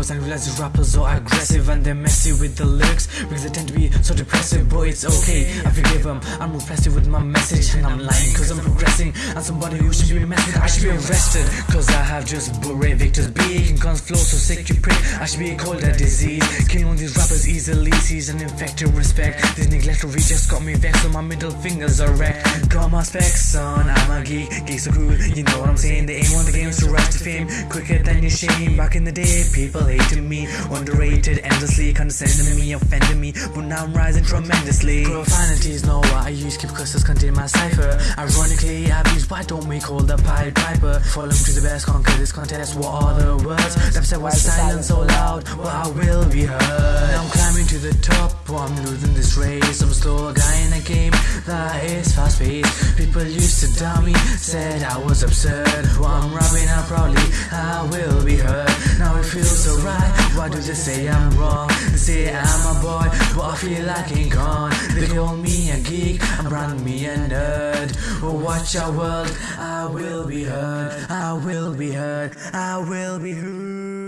flows and realize rappers are aggressive and they're messy with the lyrics because they tend to be so depressive. But it's okay, I forgive them. I'm repressive with my message and I'm lying because I'm progressing. And somebody who should be messed with, I should be arrested because I have just beret Victor's beak and guns flow so sick you prick. I should be called a disease. Killing these rappers easily sees an infected respect. This neglect of just got me vexed, so my middle fingers are wrecked. Got my specs on, I'm a geek, geeks are cool, you know what I'm saying. They ain't on the games to rise to fame quicker than your shame. Back in the day, people hated me, underrated endlessly, condescending me, offending me, but now I'm rising tremendously. Profanities, no, I use keep curses contain my cipher. Ironically, I've used why don't we call the Pied Piper? Follow to the best, conquer this contest. What are the words? That said, why silence so loud? Well, I will be heard. I'm losing this race. I'm slow guy in a game that is fast paced. People used to doubt me, said I was absurd. Well, I'm rapping out proudly, I will be heard. Now it feels so right. Why do they say I'm wrong? They say I'm a boy, but I feel like King Kong. They call me a geek, and brand me a nerd. Oh, watch our world, I will be heard. I will be heard. I will be heard.